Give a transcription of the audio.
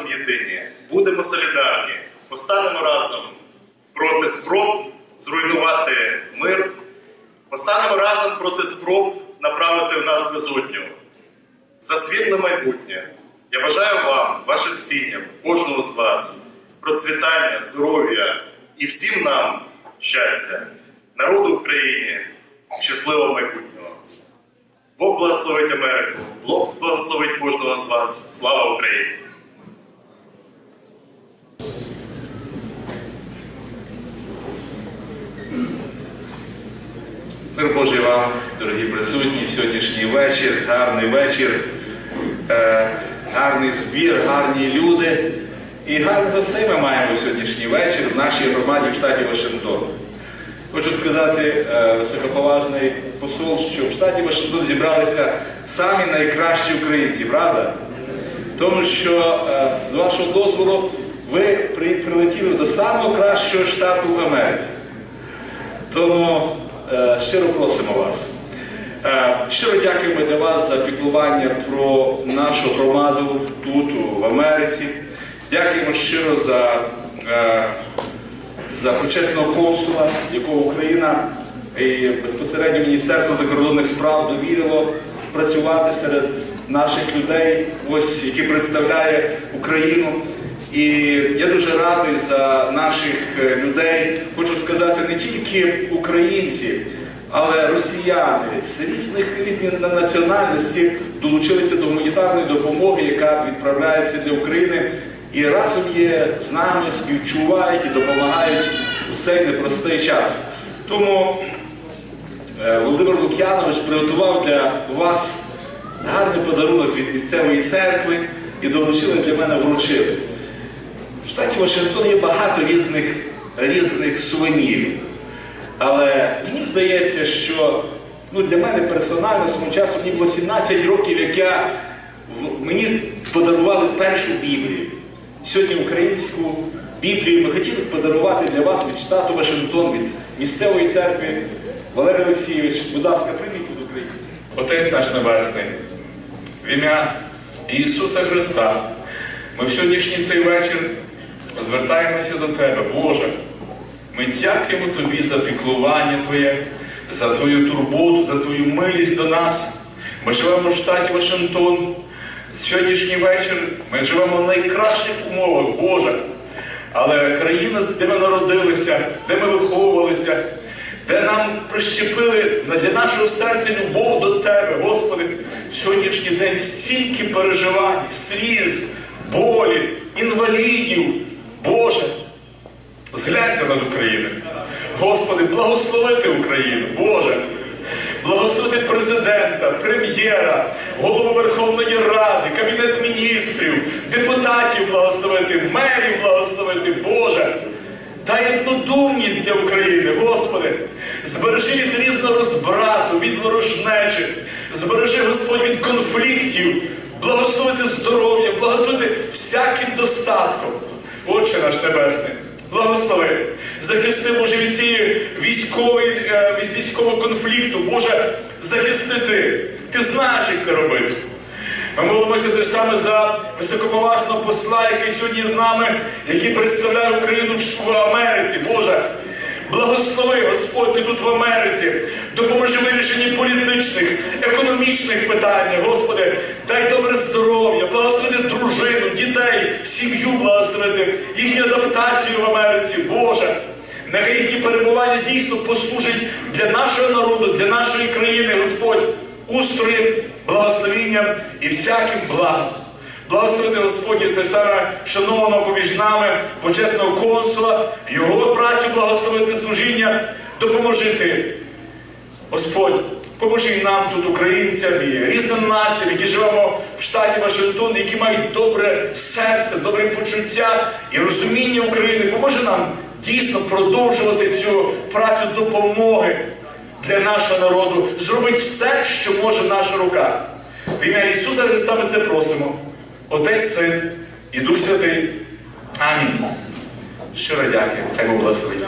разом єдині, будемо солідарні, постанемо разом проти спроб зруйнувати мир, постанемо разом проти спроб направити в нас безодню. За світле майбутнє. Я бажаю вам, вашим сім'ям, кожному з вас, процвітання, здоров'я і всім нам щастя, народу України, щасливого майбутнього. Бог благословить Америку, Бог благословить кожного з вас. Слава Україні! Мир Божий вам, дорогі присутні, сьогоднішній вечір, гарний вечір, е, гарний збір, гарні люди. І гарних гостей ми маємо сьогоднішній вечір в нашій громаді в штаті Вашингтон. Хочу сказати, е, високоповажний посол, що в штаті Вашингтон зібралися самі найкращі українці, правда? Тому що, е, з вашого дозволу, ви при- прилетіли до самого кращого штату в Америці. Тому щиро просимо вас. Е, щиро дякуємо для вас за піклування про нашу громаду тут, в Америці. Дякуємо щиро за, е, за почесного консула, якого Україна і безпосередньо Міністерство закордонних справ довірило працювати серед наших людей, ось які представляє Україну. І я дуже радий за наших е, людей. Хочу сказати, не тільки українці, але росіяни з різних різні національності долучилися до гуманітарної допомоги, яка відправляється для України, і разом є з нами, співчувають і допомагають у цей непростий час. Тому е, Володимир Лук'янович приготував для вас гарний подарунок від місцевої церкви і долучили для мене вручити. В штаті Вашингтон є багато різних, різних сувенірів. Але мені здається, що ну, для мене персонально свого часу мені було 17 років, як я, в- мені подарували першу Біблію. Сьогодні українську Біблію ми хотіли подарувати для вас від штату Вашингтон, від місцевої церкви. Валерій Олексійович, будь ласка, прийміть від українців. Отець наш Небесний, в ім'я Ісуса Христа, ми в сьогоднішній цей вечір звертаємося до Тебе, Боже. Ми дякуємо Тобі за піклування Твоє, за Твою турботу, за Твою милість до нас. Ми живемо в штаті Вашингтон. Сьогоднішній вечір ми живемо в найкращих умовах, Боже. Але країна, де ми народилися, де ми виховувалися, де нам прищепили для нашого серця любов до Тебе, Господи, в сьогоднішній день стільки переживань, сліз, болі, інвалідів. Боже, зглянься над Україною. Господи, благословити Україну, Боже. Благословити президента, прем'єра, голову Верховної Ради, Кабінет міністрів, депутатів благословити, мерів благословити, Боже. Дай однодумність для України, Господи. Збережи від різного розбрату, від ворожнечі. Збережи, Господь, від конфліктів. Благословити здоров'я, благословити всяким достатком. Отче наш Небесний, благослови. Захисти, Боже, від цієї військової, е, від військового конфлікту. Боже, захисти ти. Ти знаєш, як це робити. Ми молимося те ж саме за високоповажного посла, який сьогодні з нами, який представляє Україну в Америці. Боже, благослови, Господь, ти тут в Америці. Допоможи вирішенні політичних, економічних питань, Господи, дай добре здоров'я, благословити дружину, дітей, сім'ю благословити, їхню адаптацію в Америці, Боже. Нехай їхні перебування дійсно послужать для нашого народу, для нашої країни, Господь, устроєм, благословінням і всяким благом. Благословити Господі той саме шанованого поміж нами, почесного консула, його працю благословити служіння, допоможити. Господь, поможи нам тут, українцям, і різним націям, які живемо в штаті Вашингтон, які мають добре серце, добре почуття і розуміння України. Поможи нам дійсно продовжувати цю працю допомоги для нашого народу, зробити все, що може наша рука. В ім'я Ісуса Христа ми це просимо. Отець, Син і Дух Святий. Амінь. Щиро дякую. Хай Бог благословить.